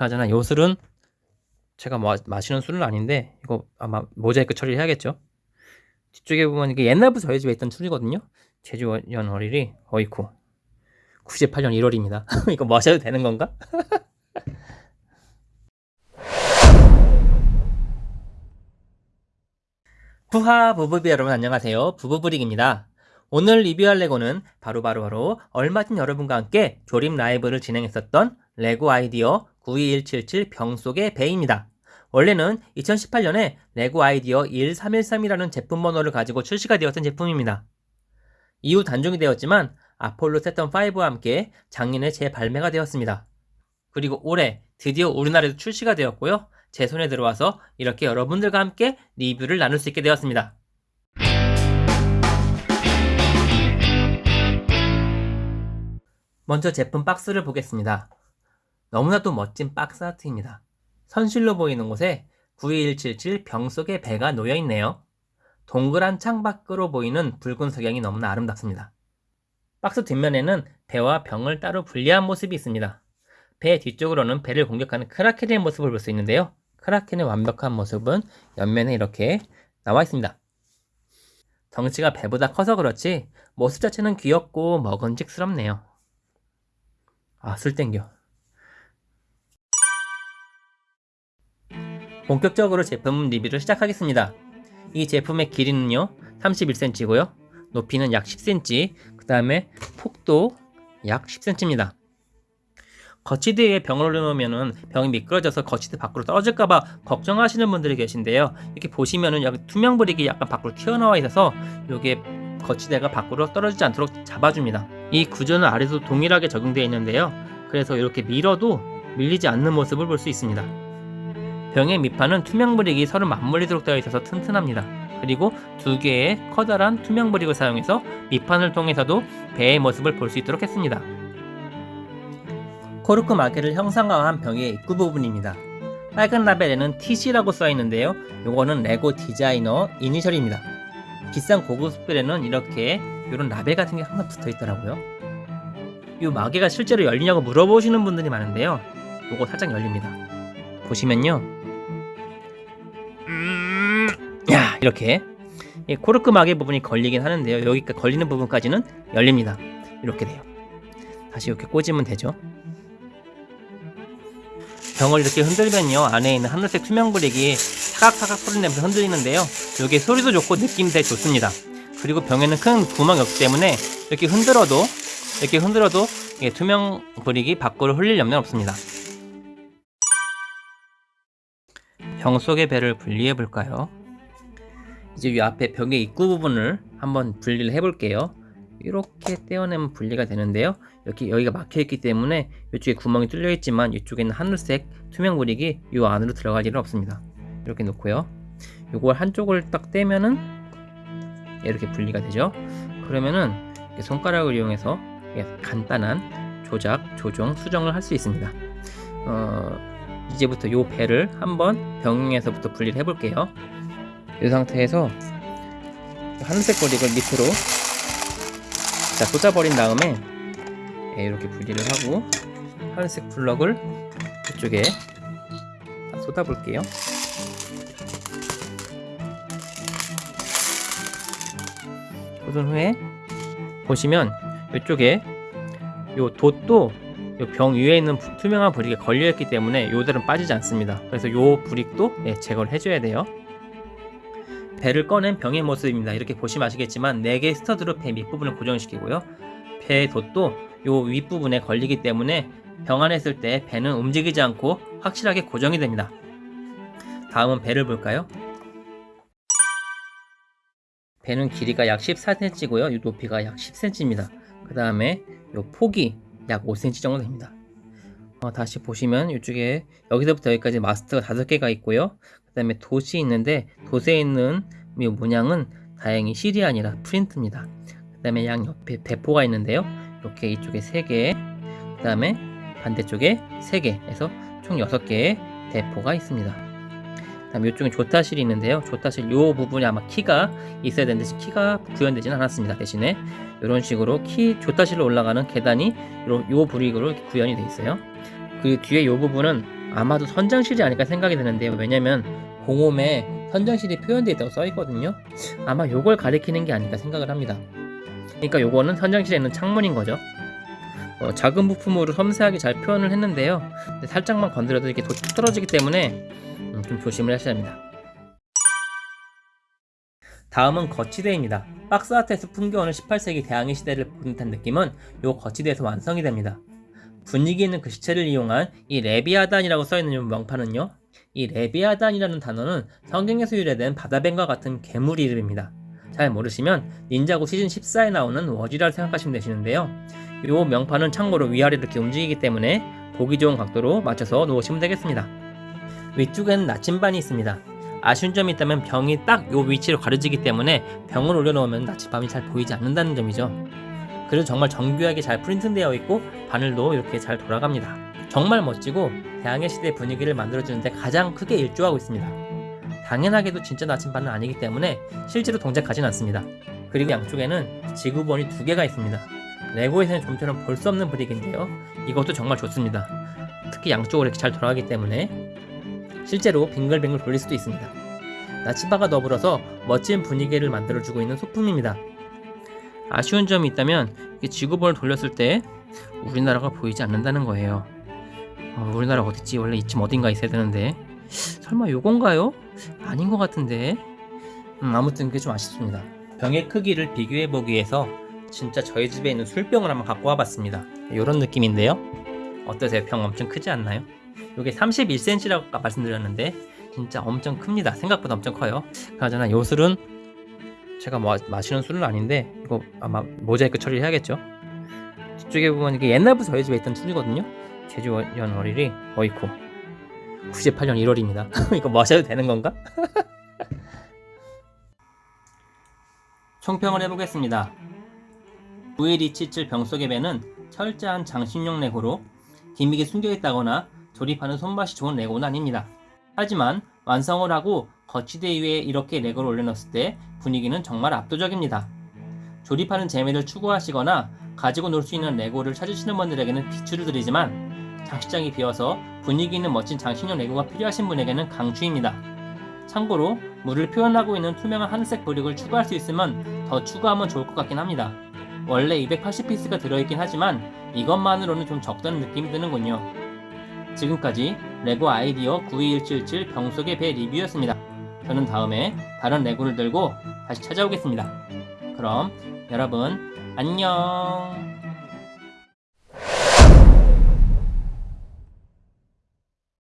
그나저나 요 술은 제가 마, 마시는 술은 아닌데 이거 아마 모자이크 처리해야겠죠. 뒤쪽에 보면 이게 옛날부터 저희 집에 있던 술이거든요. 제주연 어리리 어이쿠 98년 1월입니다. 이거 마셔도 되는 건가? 부하 부부비 여러분 안녕하세요. 부부브릭입니다. 오늘 리뷰할 레고는 바로바로 바로, 바로 얼마 전 여러분과 함께 조립 라이브를 진행했었던 레고 아이디어 92177 병속의 배입니다. 원래는 2018년에 레고 아이디어 13113이라는 제품 번호를 가지고 출시가 되었던 제품입니다. 이후 단종이 되었지만 아폴로 세턴 5와 함께 작년에 재발매가 되었습니다. 그리고 올해 드디어 우리나라에도 출시가 되었고요. 제 손에 들어와서 이렇게 여러분들과 함께 리뷰를 나눌 수 있게 되었습니다. 먼저 제품 박스를 보겠습니다. 너무나도 멋진 박스 아트입니다. 선실로 보이는 곳에 92177 병 속에 배가 놓여 있네요. 동그란 창 밖으로 보이는 붉은 석양이 너무나 아름답습니다. 박스 뒷면에는 배와 병을 따로 분리한 모습이 있습니다. 배 뒤쪽으로는 배를 공격하는 크라켄의 모습을 볼 수 있는데요. 크라켄의 완벽한 모습은 옆면에 이렇게 나와 있습니다. 덩치가 배보다 커서 그렇지 모습 자체는 귀엽고 먹은직스럽네요. 아, 술 땡겨. 본격적으로 제품 리뷰를 시작하겠습니다. 이 제품의 길이는요, 31cm고요. 높이는 약 10cm, 그 다음에 폭도 약 10cm입니다. 거치대에 병을 올려놓으면 병이 미끄러져서 거치대 밖으로 떨어질까봐 걱정하시는 분들이 계신데요. 이렇게 보시면은 여기 투명 브릭이 약간 밖으로 튀어나와 있어서 이게 거치대가 밖으로 떨어지지 않도록 잡아줍니다. 이 구조는 아래도 동일하게 적용되어 있는데요. 그래서 이렇게 밀어도 밀리지 않는 모습을 볼 수 있습니다. 병의 밑판은 투명 브릭이 서로 맞물리도록 되어 있어서 튼튼합니다. 그리고 두 개의 커다란 투명 브릭을 사용해서 밑판을 통해서도 배의 모습을 볼 수 있도록 했습니다. 코르크 마개를 형상화한 병의 입구 부분입니다. 빨간 라벨에는 TC라고 써있는데요. 요거는 레고 디자이너 이니셜입니다. 비싼 고급 스펠에는 이렇게 이런 라벨 같은 게 항상 붙어 있더라고요. 이 마개가 실제로 열리냐고 물어보시는 분들이 많은데요. 요거 살짝 열립니다. 보시면요. 이렇게 코르크 마개 부분이 걸리긴 하는데요. 여기까 걸리는 부분까지는 열립니다. 이렇게 돼요. 다시 이렇게 꽂으면 되죠. 병을 이렇게 흔들면요 안에 있는 하늘색 투명 브릭이 사각사각 소리 내면서 흔들리는데요 이게 소리도 좋고 느낌도 좋습니다 그리고 병에는 큰 구멍이 없기 때문에 이렇게 흔들어도 이렇게 흔들어도 투명 브릭이 밖으로 흘릴 염려는 없습니다 병 속의 배를 분리해 볼까요 이제 이 앞에 벽의 입구 부분을 한번 분리를 해 볼게요. 이렇게 떼어내면 분리가 되는데요. 이렇게 여기가 막혀 있기 때문에 이쪽에 구멍이 뚫려 있지만 이쪽에는 하늘색 투명 브릭이 이 안으로 들어갈 일은 없습니다. 이렇게 놓고요. 이걸 한쪽을 딱 떼면은 이렇게 분리가 되죠. 그러면은 손가락을 이용해서 간단한 조작, 조정, 수정을 할 수 있습니다. 어, 이제부터 이 배를 한번 병에서부터 분리를 해 볼게요 이 상태에서 하늘색 브릭을 밑으로 자 쏟아버린 다음에 예, 이렇게 분리를 하고 하늘색 블럭을 이쪽에 쏟아 볼게요. 쏟은 후에 보시면 이쪽에 요 돛도 요병 위에 있는 투명한 브릭에 걸려있기 때문에 요들은 빠지지 않습니다. 그래서 요 브릭도 예, 제거를 해줘야 돼요 배를 꺼낸 병의 모습입니다. 이렇게 보시면 아시겠지만 4개의 스터드로 배 밑부분을 고정시키고요. 배의 돛도 요 윗부분에 걸리기 때문에 병 안에 있을 때 배는 움직이지 않고 확실하게 고정이 됩니다. 다음은 배를 볼까요? 배는 길이가 약 14cm고요. 이 높이가 약 10cm입니다. 그 다음에 요 폭이 약 5cm 정도 됩니다. 어, 다시 보시면 이쪽에 여기서부터 여기까지 마스터가 5개가 있고요. 그 다음에 돛이 있는데 돛에 있는 이 문양은 다행히 실이 아니라 프린트입니다. 그 다음에 양 옆에 대포가 있는데요. 이렇게 이쪽에 3개 그 다음에 반대쪽에 3개 해서 총 6개의 대포가 있습니다. 그 다음 이쪽에 조타실이 있는데요. 조타실 이 부분이 아마 키가 있어야 되는데 키가 구현되지는 않았습니다. 대신에 이런 식으로 키 조타실로 올라가는 계단이 이 브릭으로 구현이 되어 있어요. 그 뒤에 이 부분은 아마도 선장실이 아닐까 생각이 드는데요. 왜냐면 공홈에 선장실이 표현되어 있다고 써 있거든요. 아마 요걸 가리키는 게 아닐까 생각을 합니다. 그러니까 요거는 선장실에 있는 창문인 거죠. 어, 작은 부품으로 섬세하게 잘 표현을 했는데요. 살짝만 건드려도 이렇게 도- 툭 떨어지기 때문에 음, 좀 조심을 하셔야 합니다. 다음은 거치대입니다. 박스 아트에서 풍겨오는 18세기 대항해 시대를 본 듯한 느낌은 요 거치대에서 완성이 됩니다. 분위기 있는 글씨체를 이용한 이 레비아단이라고 써있는 이 명판은요. 이 레비아단이라는 단어는 성경에서 유래된 바다뱀과 같은 괴물 이름입니다. 잘 모르시면 닌자고 시즌 14에 나오는 워지라를 생각하시면 되시는데요. 이 명판은 참고로 위아래로 이렇게 움직이기 때문에 보기 좋은 각도로 맞춰서 놓으시면 되겠습니다. 위쪽에는 나침반이 있습니다. 아쉬운 점이 있다면 병이 딱요 위치로 가려지기 때문에 병을 올려놓으면 나침반이 잘 보이지 않는다는 점이죠. 그래도 정말 정교하게 잘 프린팅되어 있고 바늘도 이렇게 잘 돌아갑니다. 정말 멋지고 대항해 시대 분위기를 만들어주는데 가장 크게 일조하고 있습니다. 당연하게도 진짜 나침반은 아니기 때문에 실제로 동작하진 않습니다. 그리고 양쪽에는 지구본이 두 개가 있습니다. 레고에서는 좀처럼 볼 수 없는 브릭인데요. 이것도 정말 좋습니다. 특히 양쪽으로 이렇게 잘 돌아가기 때문에 실제로 빙글빙글 돌릴 수도 있습니다. 나침반과 더불어서 멋진 분위기를 만들어주고 있는 소품입니다. 아쉬운 점이 있다면 지구본을 돌렸을 때 우리나라가 보이지 않는다는 거예요. 어, 우리나라 어딨지? 원래 이쯤 어딘가 있어야 되는데 설마 요건가요? 아닌 것 같은데 음, 아무튼 그게 좀 아쉽습니다. 병의 크기를 비교해 보기 위해서 진짜 저희 집에 있는 술병을 한번 갖고 와봤습니다. 이런 느낌인데요. 어떠세요? 병 엄청 크지 않나요? 이게 31cm라고 아까 말씀드렸는데 진짜 엄청 큽니다. 생각보다 엄청 커요. 그나저나 요 술은 제가 마, 마시는 술은 아닌데 이거 아마 모자이크 처리를 해야겠죠. 뒤쪽에 보면 이게 옛날부터 저희 집에 있던 술이거든요. 제주연 어릴이 어이쿠 98년 1월입니다. 이거 마셔도 되는 건가? 총평을 해보겠습니다. 91277 병 속의 배는 철저한 장식용 레고로 gimmick이 숨겨있다거나 조립하는 손맛이 좋은 레고는 아닙니다. 하지만 완성을 하고 거치대 위에 이렇게 레고를 올려놓았을 때 분위기는 정말 압도적입니다. 조립하는 재미를 추구하시거나 가지고 놀 수 있는 레고를 찾으시는 분들에게는 비추를 드리지만 장식장이 비어서 분위기 있는 멋진 장식용 레고가 필요하신 분에게는 강추입니다. 참고로 물을 표현하고 있는 투명한 하늘색 brick을 추가할 수 있으면 더 추가하면 좋을 것 같긴 합니다. 원래 280피스가 들어있긴 하지만 이것만으로는 좀 적다는 느낌이 드는군요. 지금까지 레고 아이디어 92177 병속의 배 리뷰였습니다. 저는 다음에 다른 레고를 들고 다시 찾아오겠습니다. 그럼 여러분 안녕